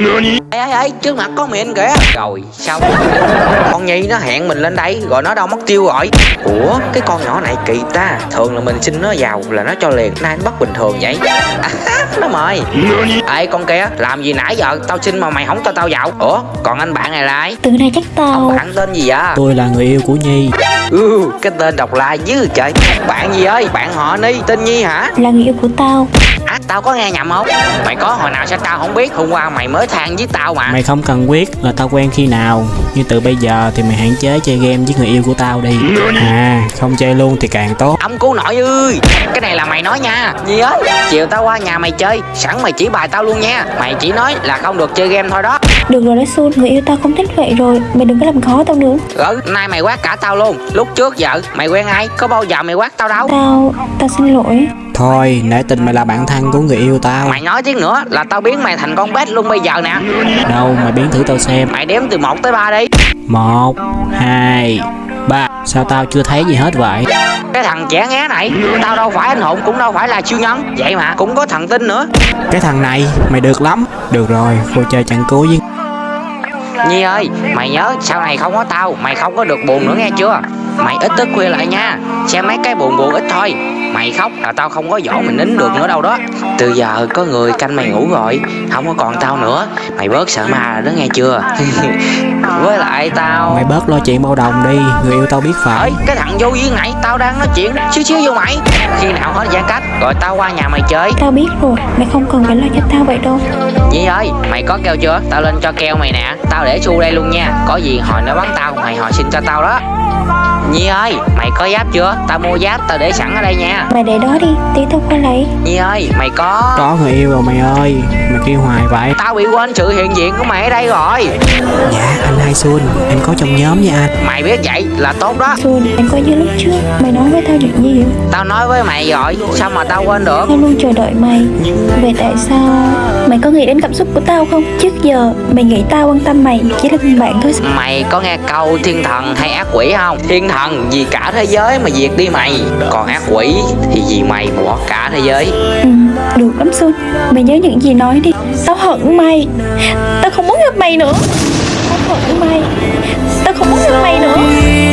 Ê ê ê trước mặt có miệng kìa Rồi xong Con Nhi nó hẹn mình lên đây Rồi nó đâu mất tiêu rồi. Ủa cái con nhỏ này kỳ ta. Thường là mình xin nó vào là nó cho liền. Nay nó bắt bình thường vậy. À, Nó mời. Ê con kia làm gì nãy giờ? Tao xin mà mày không cho tao vào. Ủa còn anh bạn này là ai? Từ này chắc tao Bạn tên gì vậy? Tôi là người yêu của Nhi. Ừ, Cái tên độc la dữ trời. Bạn gì ơi? Bạn họ Ni Tên Nhi hả? Là người yêu của tao À tao có nghe nhầm không? Mày có hồi nào sao tao không biết Hôm qua mày mới than với tao mà. Mày không cần biết là tao quen khi nào. Nhưng từ bây giờ thì mày hạn chế chơi game với người yêu của tao đi. À không chơi luôn thì càng tốt. Ông cứu nội ơi. Cái này là mày nói nha. Gì ơi Chiều tao qua nhà mày chơi Sẵn mày chỉ bài tao luôn nha. Mày chỉ nói là không được chơi game thôi đó. Được rồi đấy Sun Người yêu tao không thích vậy rồi. Mày đừng có làm khó tao nữa. Ừ nay mày quát cả tao luôn. Lúc trước giờ mày quen ai? Có bao giờ mày quát tao đâu? Tao Tao xin lỗi Thôi nể tình mày là bạn thân của người yêu tao. Mày nói tiếng nữa là tao biến mày thành con bét luôn bây giờ nè. Đâu mày biến thử tao xem. Mày đếm từ 1 tới 3 đi. Một Hai Ba. Sao tao chưa thấy gì hết vậy? Cái thằng trẻ ngé này Tao đâu phải anh hùng cũng đâu phải là siêu nhân. Vậy mà cũng có thần tinh nữa. Cái thằng này mày được lắm. Được rồi cô chơi trận cuối với. Nhi ơi mày nhớ sau này không có tao Mày không có được buồn nữa nghe chưa? Mày ít thức khuya lại nha. Xem mấy cái buồn buồn ít thôi Mày khóc là tao không có dỗ mày nín được nữa đâu đó. Từ giờ có người canh mày ngủ rồi Không có còn tao nữa. Mày bớt sợ ma rồi đó nghe chưa? Với lại tao Mày bớt lo chuyện bao đồng đi Người yêu tao biết phải. Ơi cái thằng vô duyên này Tao đang nói chuyện xíu xíu vô mày. Khi nào hết giãn cách Rồi tao qua nhà mày chơi. Tao biết rồi Mày không cần phải lo cho tao vậy đâu. Nhi ơi mày có keo chưa? Tao lên cho keo mày nè. Tao để xu đây luôn nha. Có gì hồi nó bắn tao Mày hồi xin cho tao đó. Nhi ơi mày có giáp chưa? Tao mua giáp tao để sẵn ở đây nha. Mày để đó đi Tí tao qua lấy Nhi ơi mày có Có người yêu rồi mày ơi. Mày kêu hoài vậy. Tao bị quên sự hiện diện của mày ở đây rồi. Dạ anh Hai Xuân Anh có trong nhóm nha anh. Mày biết vậy là tốt đó. Sun Anh có như lúc trước. Mày nói với tao chuyện gì vậy? Tao nói với mày rồi Sao mà tao quên được? Tao luôn chờ đợi mày. Vậy tại sao Mày có nghĩ đến cảm xúc của tao không? Trước giờ mày nghĩ tao quan tâm mày Chỉ là người bạn thôi Mày có nghe câu thiên thần hay ác quỷ không? Thiên thần vì cả thế giới mà diệt đi mày. Còn ác quỷ thì vì mày mà bỏ cả thế giới. Ừ, được lắm Sun Mày nhớ những gì nói đi. Tao hận mày. Tao không muốn gặp mày nữa. Tao hận mày. Tao không muốn gặp mày nữa.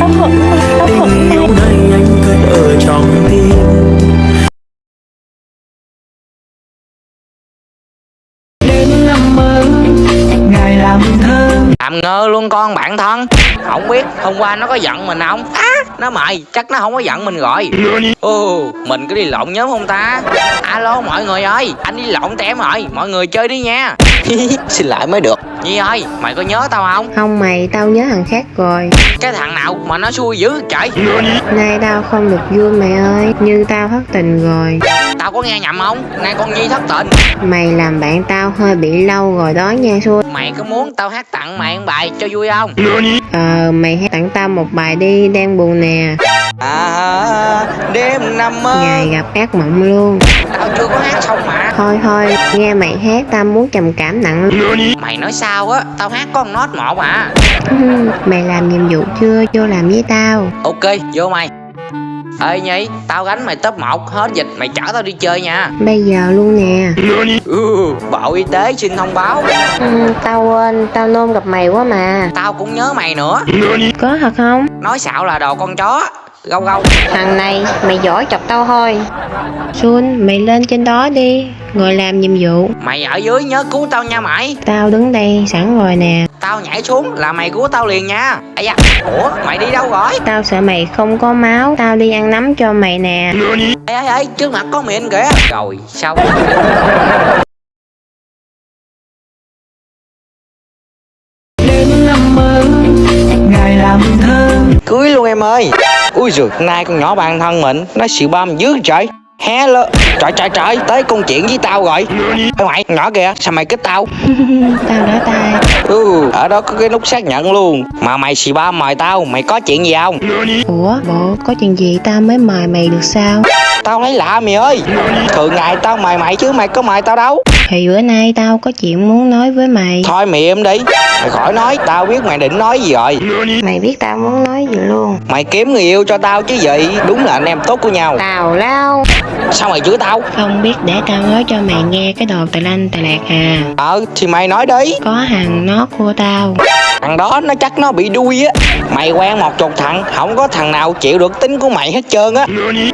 Tao hận mày. Tao hận mày. Đây anh cất ở trong tim. Đến năm mới ngày làm ngơ luôn con bạn thân. Không biết hôm qua nó có giận mình không? Á Nó mày chắc nó không có giận mình rồi. Ồ Mình có đi lộn nhóm không ta? Alo mọi người ơi Anh đi lộn tem rồi. Mọi người chơi đi nha. Xin lỗi mới được. Nhi ơi mày có nhớ tao không? Không mày, tao nhớ thằng khác rồi. Cái thằng nào mà nó xui dữ trời? Nay tao không được vui mày ơi Như tao thất tình rồi có nghe nhầm không? Nay con Nhi thất tình. Mày làm bạn tao hơi bị lâu rồi đó nha xui. Mày có muốn tao hát tặng mày một bài cho vui không? Ờ, mày hãy tặng tao một bài đi, đang buồn nè. À đêm năm mơ. Ngày gặp ác mộng luôn. Tao chưa có hát xong mà. Thôi thôi, nghe mày hát tao muốn trầm cảm nặng. Mày nói sao á? Tao hát có một nốt một à. Mày làm nhiệm vụ chưa, vô làm với tao. Ok vô mày Ê Nhi Tao gánh mày top 1 Hết dịch mày chở tao đi chơi nha. Bây giờ luôn nè. Ừ, Bộ Y tế xin thông báo. Ừ, Tao quên, tao nôn gặp mày quá mà. Tao cũng nhớ mày nữa. Có thật không? Nói xạo là đồ con chó Gâu gâu. Thằng này, mày giỏi chọc tao thôi. Xuân, mày lên trên đó đi Ngồi làm nhiệm vụ. Mày ở dưới nhớ cứu tao nha mày. Tao đứng đây sẵn rồi nè. Tao nhảy xuống là mày cứu tao liền nha. Ây da Ủa mày đi đâu rồi? Tao sợ mày không có máu. Tao đi ăn nấm cho mày nè. Ê ê ê trước mặt có miệng kìa. Rồi xong đến năm mới ngày làm thơ. Cưới luôn em ơi Ui giời nay con nhỏ bạn thân mình Nó xịu băm dữ trời. Hello Trời trời trời Tới công chuyện với tao rồi. Ê mày nhỏ kìa Sao mày kích tao? Tao đã tay Ừ Ở đó có cái nút xác nhận luôn. Mà mày xì ba mời tao Mày có chuyện gì không? Ủa bộ có chuyện gì tao mới mời mày được sao? Tao thấy lạ mày ơi. Thường ngày tao mời mày chứ mày có mời tao đâu Thì bữa nay tao có chuyện muốn nói với mày. Thôi mày im đi. Mày khỏi nói Tao biết mày định nói gì rồi. Mày biết tao muốn nói gì luôn. Mày kiếm người yêu cho tao chứ gì? Đúng là anh em tốt của nhau. Tào lao. Sao mày chửi tao? Không biết để tao nói cho mày nghe cái đồ tà lanh tà lạc à. Ờ thì mày nói đi. Có hàng nó của tao. Thằng đó nó chắc nó bị đuôi á. Mày quen một chục thằng Không có thằng nào chịu được tính của mày hết trơn á.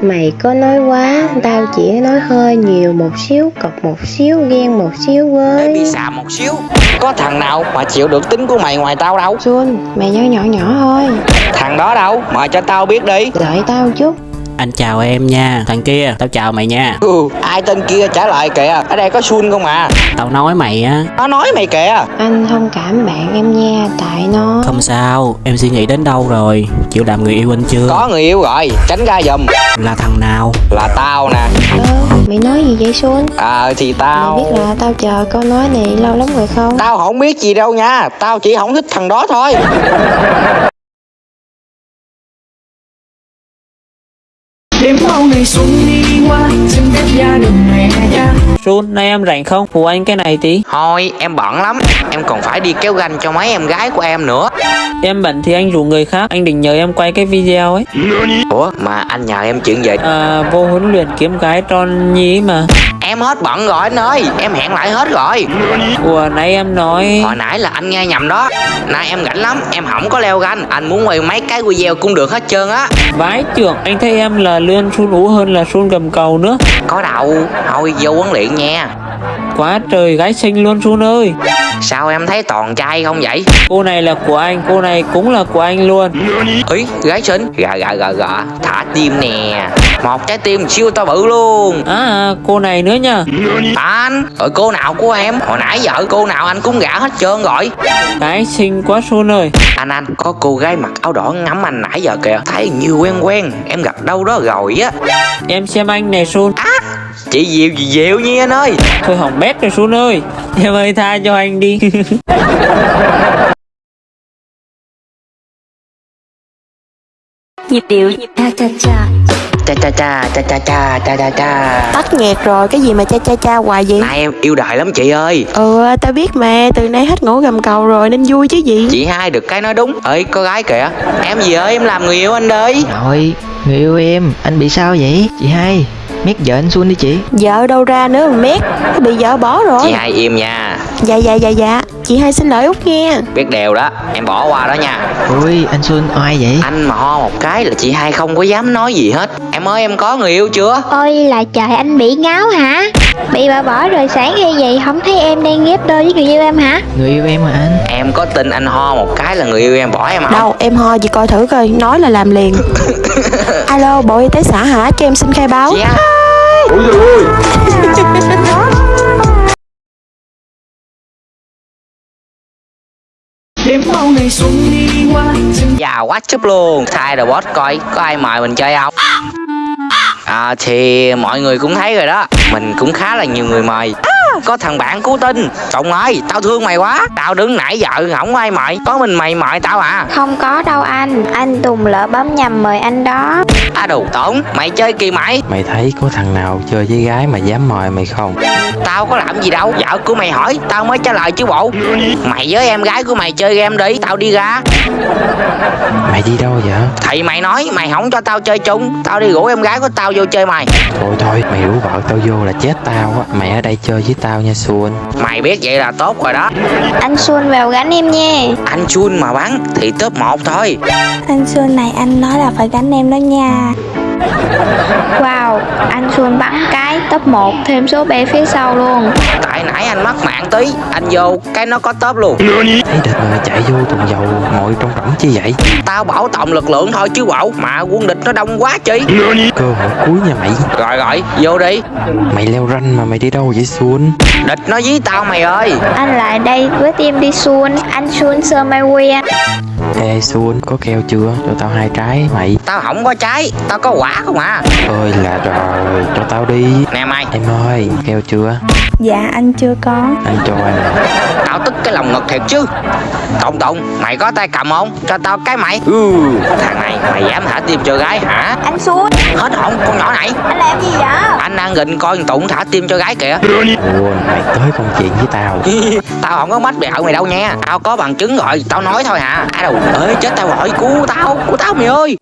Mày có nói quá Tao chỉ nói hơi nhiều một xíu Cọc một xíu ghen một xíu Để bị với xà một xíu. Có thằng nào mà chịu được tính của mày ngoài tao đâu? Xuân Mày nói nhỏ nhỏ thôi. Thằng đó đâu? Mời cho tao biết đi. Đợi tao chút Anh chào em nha. Thằng kia tao chào mày nha. Ừ, Ai tên kia trả lời kìa. Ở đây có Sun không à? Tao nói mày á. Nó nói mày kìa. Anh thông cảm bạn em nha Tại nó Không sao Em suy nghĩ đến đâu rồi? Chịu làm người yêu anh chưa? Có người yêu rồi Tránh ra giùm. Là thằng nào? Là tao nè. Ơ mày nói gì vậy Xuân Ờ thì Mày tao biết là tao chờ câu nói này lâu lắm rồi không? Tao không biết gì đâu nha. Tao chỉ không thích thằng đó thôi đi qua xin phép gia đình mẹ cha Sun, nay em rảnh không? Phụ anh cái này tí. Thôi em bận lắm Em còn phải đi kéo ganh cho mấy em gái của em nữa Em bận thì anh rủ người khác, anh định nhờ em quay cái video ấy. Ủa mà anh nhờ em chuyện gì À, vô huấn luyện kiếm gái tròn nhí mà. Em hết bận rồi anh ơi. Em hẹn lại hết rồi. Ủa, nãy em nói... Hồi nãy là anh nghe nhầm đó. Nay em rảnh lắm Em không có leo ganh. Anh muốn quay mấy cái video cũng được hết trơn á. Vái trưởng, anh thấy em là lươn Sun ú hơn là Sun gầm cầu nữa. Có đâu Thôi vô huấn luyện nha Quá trời gái xinh luôn Sun ơi. Sao em thấy toàn trai không vậy Cô này là của anh, cô này cũng là của anh luôn. Ý gái xinh Gà gà gà gà Thả tim nè Một trái tim siêu to bự luôn À, cô này nữa nha. Anh Rồi cô nào của em Hồi nãy giờ cô nào anh cũng gả hết trơn rồi Gái xinh quá Sun ơi. Anh anh Có cô gái mặc áo đỏ ngắm anh nãy giờ kìa Thấy nhiều quen quen Em gặp đâu đó rồi á Em xem anh này Sun. Chị Diệu gì Diệu nha anh ơi. Thôi hỏng bét rồi Sun ơi. Em ơi tha cho anh đi. Nhịp điệu. Cha cha cha. Cha cha cha cha cha cha cha cha cha. Tắt nghẹt rồi, cái gì mà cha cha cha hoài vậy? Nay em yêu đời lắm chị ơi. Ừ, tao biết mà, từ nay hết ngủ gầm cầu rồi nên vui chứ gì. Chị hai được cái nói đúng. Ơi có gái kìa. Em gì ơi em làm người yêu anh đi. Rồi, người yêu em, anh bị sao vậy? Chị hai, mét vợ anh Xuân đi chị. Vợ đâu ra nữa mà mét, nó bị vợ bỏ rồi. Chị hai im nha Dạ dạ dạ dạ, chị hai xin lỗi Út nghe Biết đều đó Em bỏ qua đó nha. Ôi, anh Xuân oai vậy? Anh mà ho một cái là chị hai không có dám nói gì hết. Em ơi em có người yêu chưa? Ôi là trời anh bị ngáo hả? Bị bà bỏ rồi sáng hay vậy không thấy em đang ghép đôi với người yêu em hả? Người yêu em mà anh? Em có tin anh ho một cái là người yêu em bỏ em không Đâu, em ho chị coi thử coi, nói là làm liền. Alo, Bộ Y tế xã hả? Cho em xin khai báo. Chị hai đếm mau ngày xuân đi qua. Xin quá chúp luôn. Thay rồi boss coi có ai mời mình chơi không? À thì mọi người cũng thấy rồi đó. Mình cũng khá là nhiều người mời. à, có thằng bạn cứu tinh. Trọng ơi tao thương mày quá. Tao đứng nãy giờ không ai mời. Có mình mày mời tao à? Không có đâu anh, anh Tùng lỡ bấm nhầm mời anh đó. À đồ tổn. Mày chơi kỳ mày. Mày thấy có thằng nào chơi với gái mà dám mời mày không? Tao có làm gì đâu. Vợ của mày hỏi. Tao mới trả lời chứ bộ. Mày với em gái của mày chơi game đi. Tao đi ra. Mày đi đâu vậy? Thì mày nói mày không cho tao chơi chung. Tao đi rủ em gái của tao vô chơi mày. Thôi thôi, mày rủ vợ tao vô là chết tao á. Mày ở đây chơi với tao nha Xuân Mày biết vậy là tốt rồi đó Anh Xuân vào gánh em nha. Anh chun mà bắn thì top 1 thôi Anh Xuân này anh nói là phải gánh em đó nha. Wow, anh Xuân bắn cái top 1 thêm số bé phía sau luôn. Tại nãy anh mắc mạng tí Anh vô cái nó có top luôn Thấy địch mà chạy vô thùng dầu ngồi trong rỗng chi vậy? Tao bảo tổng lực lượng thôi chứ bộ Mà quân địch nó đông quá chi Cơ hội cuối nha mày Rồi rồi vô đi Mày leo ranh mà mày đi đâu vậy Xuân? Địch nó dí tao mày ơi Anh lại đây với team đi Xuân. Anh Xuân sơ mai que. Ê Xuân, có keo chưa? Cho tao hai trái mày. Tao không có trái Tao có quả không à? Ơi là rồi, cho tao đi. Nè mày. Em ơi, keo chưa? Dạ anh chưa có. Anh cho em nè Tao tức cái lòng ngực thiệt chứ Tụng Tụng. Mày có tay cầm không? Cho tao cái mày. Ừ, Thằng này mày dám thả tim cho gái hả? Anh Xuân Hết hồn con nhỏ này. Anh làm gì vậy? Anh đang gịnh coi thằng Tụng thả tim cho gái kìa. Buồn mày tới công chuyện với tao. Tao không có mách bẹo mày đâu nha. Tao có bằng chứng rồi. Tao nói thôi hả. À đâu ơi chết tao rồi. Cứu tao Cứu tao mày ơi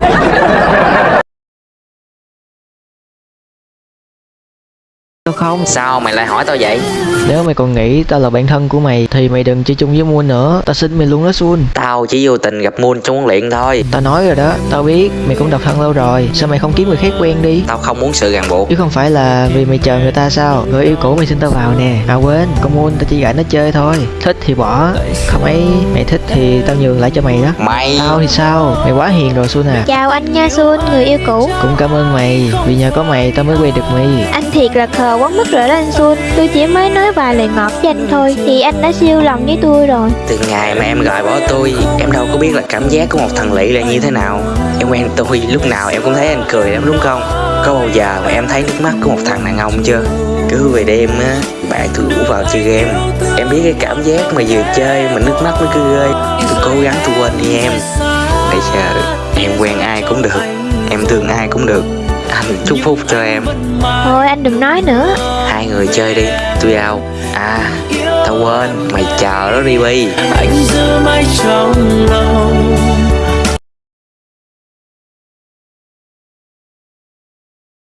Đâu không? Sao mày lại hỏi tao vậy? Nếu mày còn nghĩ tao là bạn thân của mày Thì mày đừng chơi chung với Moon nữa. Tao xin mày luôn đó Sun. Tao chỉ vô tình gặp Moon trong huấn luyện thôi. Tao nói rồi đó Tao biết mày cũng độc thân lâu rồi. Sao mày không kiếm người khác quen đi? Tao không muốn sự ràng buộc. Chứ không phải là vì mày chờ người ta sao? Người yêu cũ mày xin tao vào nè. À quên con Moon tao chỉ gọi nó chơi thôi. Thích thì bỏ Không ấy mày thích thì tao nhường lại cho mày đó. Mày! Tao thì sao? Mày quá hiền rồi Sun à. Chào anh nha Xuân, người yêu cũ. Cũng cảm ơn mày Vì nhờ có mày tao mới quen được mày. Anh thiệt là khờ quá mức rồi đó anh Xuân Tôi chỉ mới nói vài lời ngọt với anh thôi, Thì anh đã siêu lòng với tôi rồi. Từ ngày mà em gọi bỏ tôi, Em đâu có biết là cảm giác của một thằng lỵ là như thế nào. Em quen tôi lúc nào em cũng thấy anh cười lắm, đúng không? Có bao giờ mà em thấy nước mắt của một thằng đàn ông chưa? Cứ về đêm á Bạn tôi rủ vào chơi game. Em biết cái cảm giác mà vừa chơi mà nước mắt nó cứ rơi. Tôi cố gắng tôi quên đi em. Bây giờ em quen ai cũng được, Em thương ai cũng được anh chúc phúc cho em. Thôi anh đừng nói nữa. Hai người chơi đi, tôi ao. À, tao quên, mày chờ đó đi Bi Anh giữ mãi trong lòng